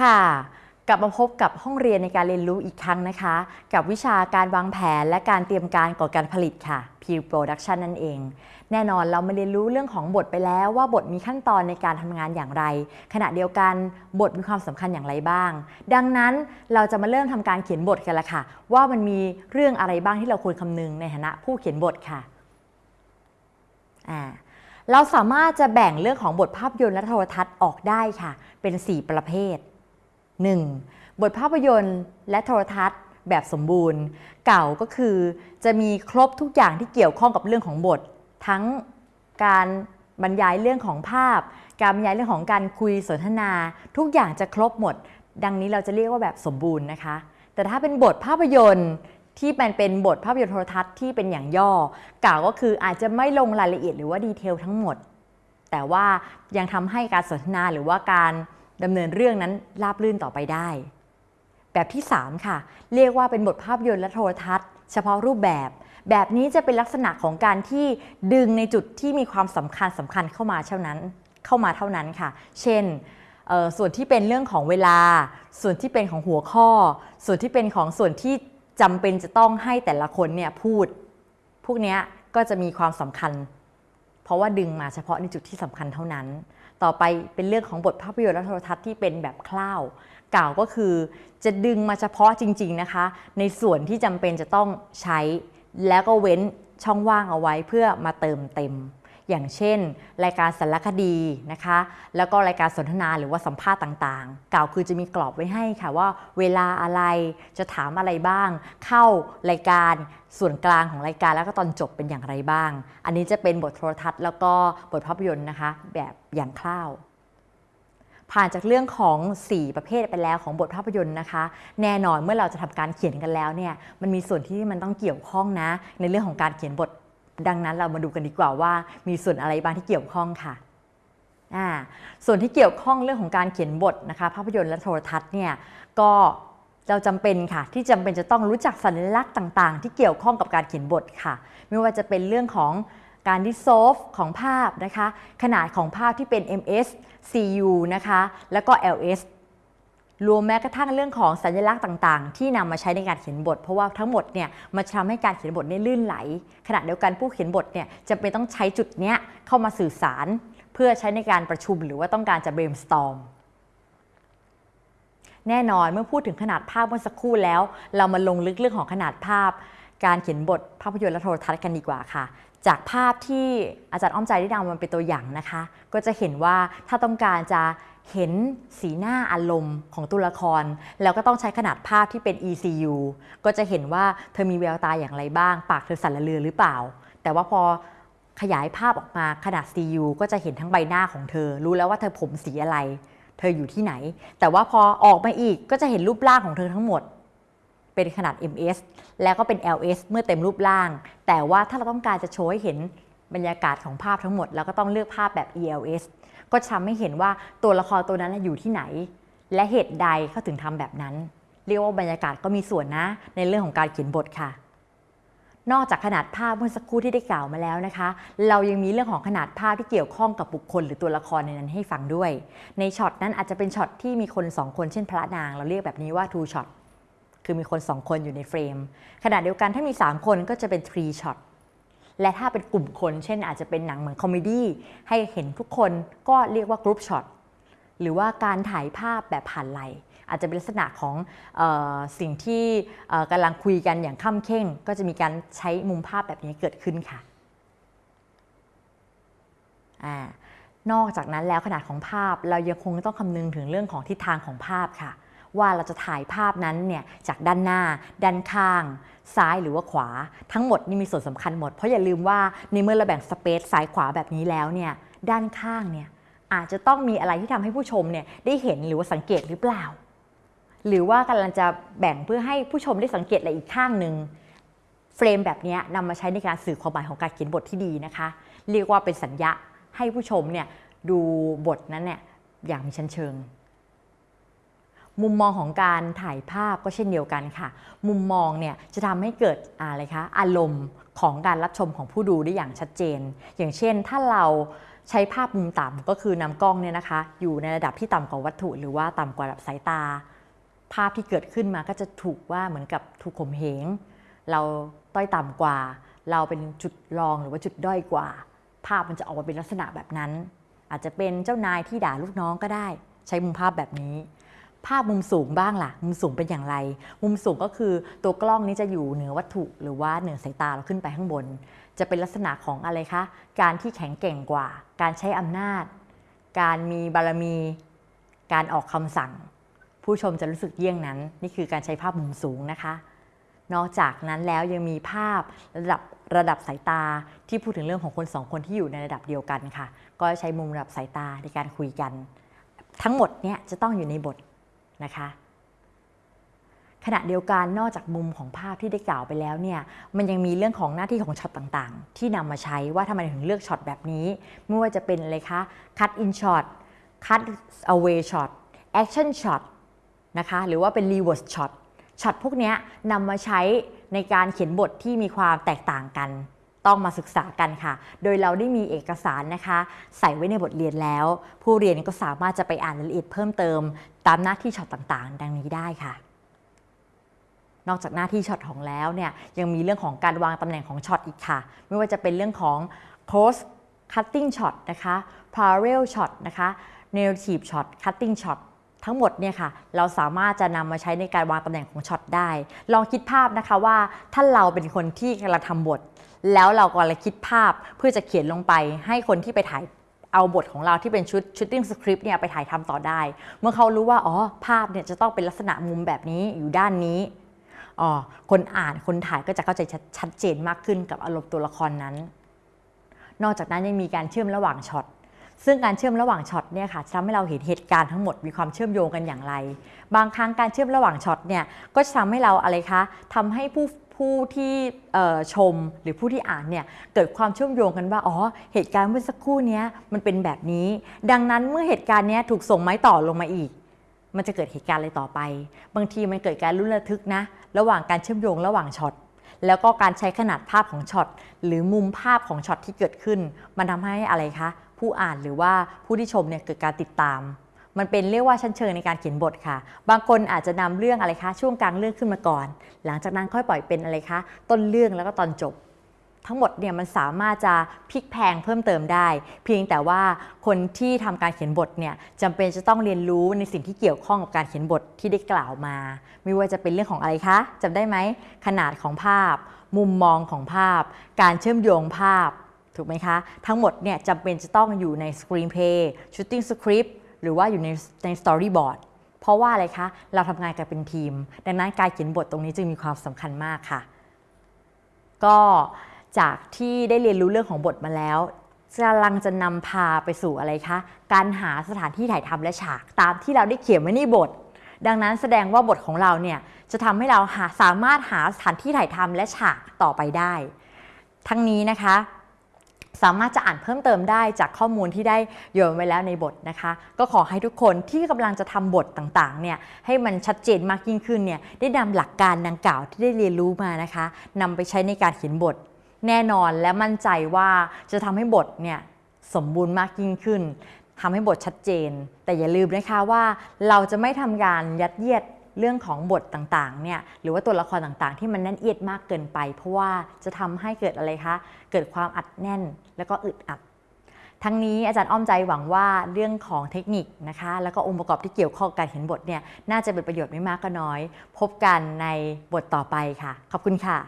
ค่ะกลับมาพบกับห้องเรียนในการเรียนรู้อีกครั้งนะคะ กับวิชาการวางแผนและการเตรียมการก่อการผลิตค่ะ P Production นั่นเอง แน่นอนเรามาเรียนรู้เรื่องของบทไปแล้วว่าบทมีขั้นตอนในการทำงานอย่างไร ขณะเดียวกันบทมีความสำคัญอย่างไรบ้าง ดังนั้นเราจะมาเริ่มทำการเขียนบทกันละค่ะ ว่ามันมีเรื่องอะไรบ้างที่เราควรคำนึงในฐานะผู้เขียนบทค่ะอ่าเราสามารถจะแบ่งเรื่องของบทภาพยนตร์และโทรทัศน์ออกได้ค่ะ เป็น 4 ประเภท 1. บทภาพยนตร์และโทรทัศน์แบบสมบูรณ์ เก่าก็คือจะมีครบทุกอย่างที่เกี่ยวข้องกับเรื่องของบท ทั้งการบรรยายเรื่องของภาพ การบรรยายเรื่องของการคุยสนทนา ทุกอย่างจะครบหมด ดังนี้เราจะเรียกว่าแบบสมบูรณ์นะคะ แต่ถ้าเป็นบทภาพยนตร์ที่มันเป็นบทภาพยนตร์โทรทัศน์ที่เป็นอย่างย่อกล่าวก็คืออาจจะไม่ลงรายละเอียดหรือว่าดีเทลทั้งหมด แต่ว่ายังทำให้การสนทนาหรือว่าการ ดำเนินเรื่องนั้นราบรื่นต่อไปได้ แบบที่ 3 ค่ะ เรียกว่าเป็นบทภาพยนตร์และโทรทัศน์ เฉพาะรูปแบบ แบบนี้จะเป็นลักษณะของการที่ดึงในจุดที่มีความสำคัญสำคัญเข้ามาเท่านั้น เข้ามาเท่านั้นค่ะ เช่นส่วนที่เป็นเรื่องของเวลา ส่วนที่เป็นของหัวข้อ ส่วนที่เป็นของส่วนที่จำเป็นจะต้องให้แต่ละคนเนี่ยพูด พวกนี้ก็จะมีความสำคัญ เพราะว่าดึงมาเฉพาะในจุดที่สำคัญเท่านั้น ต่อไปเป็นเรื่องของบทภาพยนตร์และโทรทัศน์ที่เป็นแบบคร่าวกล่าวก็คือ จะดึงมาเฉพาะจริง ๆนะคะ ในส่วนที่จำเป็นจะต้องใช้ แล้วก็เว้นช่องว่างเอาไว้เพื่อมาเติมเต็ม อย่างเช่น รายการสารคดีนะคะ แล้วก็รายการสนทนาหรือว่าสัมภาษณ์ต่างๆ กล่าวคือจะมีกรอบไว้ให้ค่ะว่า เวลาอะไรจะถามอะไรบ้าง เข้ารายการส่วนกลางของรายการแล้วก็ตอนจบเป็นอย่างไรบ้าง อันนี้จะเป็นบทโทรทัศน์ แล้วก็บทภาพยนตร์นะคะ แบบอย่างคร่าวผ่านจากเรื่องของ 4 ประเภทไปแล้วของบทภาพยนตร์นะคะ แน่นอนเมื่อเราจะทำการเขียนกันแล้วเนี่ยมันมีส่วนที่มันต้องเกี่ยวข้องนะ ในเรื่องของการเขียนบท ดังนั้นเรามาดูกันดีกว่าว่า มีส่วนอะไรบ้างที่เกี่ยวข้องค่ะส่วนที่เกี่ยวข้องเรื่องของการเขียนบทนะคะ ภาพยนตร์และโทรทัศน์เนี่ยก็เราจำเป็นค่ะ ที่จำเป็นจะต้องรู้จักสัญลักษณ์ต่างๆ ที่เกี่ยวข้องกับการเขียนบทค่ะ ไม่ว่าจะเป็นเรื่องของการดิโซฟของภาพนะคะ ขนาดของภาพที่เป็น ms cu นะคะ แล้วก็ ls รวมแม้กระทั่งเรื่องของสัญลักษณ์ต่างๆ ที่นำมาใช้ในการเขียนบท เพราะว่าทั้งหมดเนี่ยมันทำให้การเขียนบทนี่ลื่นไหล ขณะเดียวกันผู้เขียนบทเนี่ยจะเป็นต้องใช้จุดเนี้ยเข้ามาสื่อสาร เพื่อใช้ในการประชุมหรือว่าต้องการจะ brainstorm แน่นอนเมื่อพูดถึงขนาดภาพเมื่อสักครู่แล้ว เรามาลงลึกเรื่องของขนาดภาพ การเขียนบทภาพยนตร์และโทรทัศน์กันดีกว่าค่ะ จากภาพที่อาจารย์อ้อมใจได้นำมันเป็นตัวอย่างนะคะ ก็จะเห็นว่าถ้าต้องการจะเห็นสีหน้าอารมณ์ของตัวละคร แล้วก็ต้องใช้ขนาดภาพที่เป็น ECU ก็จะเห็นว่าเธอมีแววตาอย่างไรบ้าง ปากเธอสั่นระเรือหรือเปล่า แต่ว่าพอขยายภาพออกมาขนาด CU ก็จะเห็นทั้งใบหน้าของเธอ รู้แล้วว่าเธอผมสีอะไร เธออยู่ที่ไหน แต่ว่าพอออกมาอีกก็จะเห็นรูปร่างของเธอทั้งหมด เป็นขนาด MS แล้วก็เป็น LS เมื่อเต็มรูปร่าง แต่ว่าถ้าเราต้องการจะโชว์ให้เห็นบรรยากาศของภาพทั้งหมด เราก็ต้องเลือกภาพแบบ ELS ก็ทำให้เห็นว่าตัวละครตัวนั้นอยู่ที่ไหน และเหตุใดเขาถึงทำแบบนั้น เรียกว่าบรรยากาศก็มีส่วนนะ ในเรื่องของการเขียนบทค่ะ นอกจากขนาดภาพเมื่อสักครู่ที่ได้กล่าวมาแล้วนะคะ เรายังมีเรื่องของขนาดภาพที่เกี่ยวข้องกับบุคคล หรือตัวละครในนั้นให้ฟังด้วย ในช็อตนั้นอาจจะเป็นช็อตที่มีคน 2 คนเช่นพระนาง เราเรียกแบบนี้ว่า two shot คือมีคน 2 คนอยู่ในเฟรมขณะเดียวกันถ้ามี 3 คนก็จะเป็น3ช็อตและถ้าเป็นกลุ่มคน เช่นอาจจะเป็นหนังเหมือน comedy ให้เห็นทุกคนก็เรียกว่า group shot หรือว่าการถ่ายภาพแบบผ่านไหล่อาจจะเป็นลักษณะของออสิ่งที่กำลังคุยกันอย่างคร่ำเคร่ง ก็จะมีการใช้มุมภาพแบบนี้เกิดขึ้นค่ะนอกจากนั้นแล้วขนาดของภาพเรายังคงต้องคำนึงถึงเรื่องของทิศทางของภาพค่ะ ว่าเราจะถ่ายภาพนั้นเนี่ยจากด้านหน้า ด้านข้าง ซ้ายหรือว่าขวา ทั้งหมดนี่มีส่วนสำคัญหมด เพราะอย่าลืมว่าในเมื่อเราแบ่งสเปซซ้ายขวาแบบนี้แล้วเนี่ยด้านข้างเนี่ยอาจจะต้องมีอะไรที่ทำให้ผู้ชมเนี่ยได้เห็นหรือว่าสังเกตหรือเปล่า หรือว่ากำลังจะแบ่งเพื่อให้ผู้ชมได้สังเกตอะไรอีกข้างหนึ่งเฟรมแบบนี้นำมาใช้ในการสื่อความหมายของการเขียนบทที่ดีนะคะ เรียกว่าเป็นสัญญาให้ผู้ชมเนี่ยดูบทนั้นเนี่ยอย่างมีชั้นเชิง มุมมองของการถ่ายภาพก็เช่นเดียวกันค่ะ มุมมองเนี่ยจะทำให้เกิดอะไรคะอารมณ์ของการรับชมของผู้ดูได้อย่างชัดเจน อย่างเช่นถ้าเราใช้ภาพมุมต่ำก็คือนำกล้องเนี่ยนะคะ อยู่ในระดับที่ต่ำกว่าวัตถุ หรือว่าต่ำกว่าระดับสายตา ภาพที่เกิดขึ้นมาก็จะถูกว่าเหมือนกับถูกข่มเหงเราต้อยต่ำกว่า เราเป็นจุดรองหรือว่าจุดด้อยกว่า ภาพมันจะออกมาเป็นลักษณะแบบนั้น อาจจะเป็นเจ้านายที่ด่าลูกน้องก็ได้ ใช้มุมภาพแบบนี้ ภาพมุมสูงบ้างล่ะ มุมสูงเป็นอย่างไร มุมสูงก็คือตัวกล้องนี้จะอยู่เหนือวัตถุ หรือว่าเหนือสายตาเราขึ้นไปข้างบน จะเป็นลักษณะของอะไรคะ การที่แข็งแกร่งกว่า การใช้อำนาจ การมีบารมี การออกคำสั่ง ผู้ชมจะรู้สึกเยี่ยงนั้น นี่คือการใช้ภาพมุมสูงนะคะ นอกจากนั้นแล้วยังมีภาพระดับระดับสายตาที่พูดถึงเรื่องของคนสองคนที่อยู่ในระดับเดียวกันค่ะ ก็ใช้มุมระดับสายตาในการคุยกัน ทั้งหมดเนี่ยจะต้องอยู่ในบท นะคะขณะเดียวกันนอกจากมุมของภาพที่ได้กล่าวไปแล้วเนี่ยมันยังมีเรื่องของหน้าที่ของช็อตต่างๆ ที่นำมาใช้ว่าทำไมถึงเลือกช็อตแบบนี้ ไม่ว่าจะเป็นอะไรคะ cut in shot cut away shot action shot นะคะหรือว่าเป็น reverse shot ช็อตพวกนี้นำมาใช้ในการเขียนบทที่มีความแตกต่างกัน ต้องมาศึกษากันค่ะ โดยเราได้มีเอกสารนะคะ ใส่ไว้ในบทเรียนแล้ว ผู้เรียนก็สามารถจะไปอ่านรายละเอียดเพิ่มเติม ตามหน้าที่ช็อตต่างๆ ดังนี้ได้ค่ะ นอกจากหน้าที่ช็อตของแล้วเนี่ยยังมีเรื่องของการวางตำแหน่งของช็อตอีกค่ะ ไม่ว่าจะเป็นเรื่องของ close cutting shot นะคะ parallel shot นะคะ narrative shot cutting shot ทั้งหมดเนี่ยค่ะเราสามารถจะนำมาใช้ในการวางตำแหน่งของช็อตได้ ลองคิดภาพนะคะว่าถ้าเราเป็นคนที่กำลังทำบท แล้วเรากำลังคิดภาพเพื่อจะเขียนลงไปให้คนที่ไปถ่ายเอาบทของเราที่เป็นชุด shooting script เนี่ยไปถ่ายทำต่อได้ เมื่อเขารู้ว่าอ๋อภาพเนี่ยจะต้องเป็นลักษณะมุมแบบนี้อยู่ด้านนี้อ๋อคนอ่านคนถ่ายก็จะเข้าใจชัดชัดเจนมากขึ้นกับอารมณ์ตัวละครนั้น นอกจากนั้นยังมีการเชื่อมระหว่างช็อต ซึ่งการเชื่อมระหว่างช็อตเนี่ยค่ะทำให้เราเห็นเหตุการณ์ทั้งหมดมีความเชื่อมโยงกันอย่างไร บางครั้งการเชื่อมระหว่างช็อตเนี่ยก็จะทำให้เราอะไรคะทำให้ผู้ผู้ที่ชมหรือผู้ที่อ่านเนี่ยเกิดความเชื่อมโยงกันว่าอ๋อเหตุการณ์เมื่อสักครู่นี้มันเป็นแบบนี้ ดังนั้นเมื่อเหตุการณ์นี้ถูกส่งไม้ต่อลงมาอีก มันจะเกิดเหตุการณ์อะไรต่อไป บางทีมันเกิดการลุ้นระทึกนะ ระหว่างการเชื่อมโยงระหว่างช็อตแล้วก็การใช้ขนาดภาพของช็อตหรือมุมภาพของช็อตที่เกิดขึ้น มันทำให้อะไรคะ ผู้อ่านหรือว่าผู้ที่ชมเนี่ยเกิดการติดตาม มันเป็นเรียกว่าชั้นเชิงในการเขียนบทค่ะ บางคนอาจจะนำเรื่องอะไรคะช่วงกลางเรื่องขึ้นมาก่อน หลังจากนั้นค่อยปล่อยเป็นอะไรคะต้นเรื่องแล้วก็ตอนจบ ทั้งหมดเนี่ยมันสามารถจะพลิกแพลงเพิ่มเติมได้ เพียงแต่ว่าคนที่ทำการเขียนบทเนี่ยจำเป็นจะต้องเรียนรู้ในสิ่งที่เกี่ยวข้องกับการเขียนบทที่ได้กล่าวมา ไม่ว่าจะเป็นเรื่องของอะไรคะจำได้ไหมขนาดของภาพ มุมมองของภาพ การเชื่อมโยงภาพ ถูกไหมคะ ทั้งหมดเนี่ยจำเป็นจะต้องอยู่ใน screenplay shooting script หรือว่าอยู่ในใน storyboard เพราะว่าอะไรคะ เราทำงานกันเป็นทีม ดังนั้นการเขียนบทตรงนี้จึงมีความสำคัญมากค่ะ ก็จากที่ได้เรียนรู้เรื่องของบทมาแล้วกำลังจะนำพาไปสู่อะไรคะ การหาสถานที่ถ่ายทำและฉากตามที่เราได้เขียนไว้ในบท ดังนั้นแสดงว่าบทของเราเนี่ยจะทำให้เราหาสามารถหาสถานที่ถ่ายทำและฉากต่อไปได้ ทั้งนี้นะคะ สามารถจะอ่านเพิ่มเติมได้จากข้อมูลที่ได้โยนไว้แล้วในบทนะคะ ก็ขอให้ทุกคนที่กำลังจะทำบทต่างๆเนี่ยให้มันชัดเจนมากยิ่งขึ้นเนี่ยได้นำหลักการดังกล่าวที่ได้เรียนรู้มานะคะนำไปใช้ในการเขียนบทแน่นอนและมั่นใจว่าจะทำให้บทเนี่ยสมบูรณ์มากยิ่งขึ้นทำให้บทชัดเจน แต่อย่าลืมนะคะว่าเราจะไม่ทำการยัดเยียด เรื่องของบทต่างๆเนี่ยหรือว่าตัวละครต่างๆ ที่มันแน่นเอียดมากเกินไป เพราะว่าจะทำให้เกิดอะไรคะเกิดความอัดแน่นแล้วก็อึดอัด ทั้งนี้อาจารย์อ้อมใจหวังว่าเรื่องของเทคนิคนะคะ แล้วก็องค์ประกอบที่เกี่ยวข้องกับการเห็นบทเนี่ยน่าจะเป็นประโยชน์ไม่มากก็น้อย พบกันในบทต่อไปค่ะ ขอบคุณค่ะ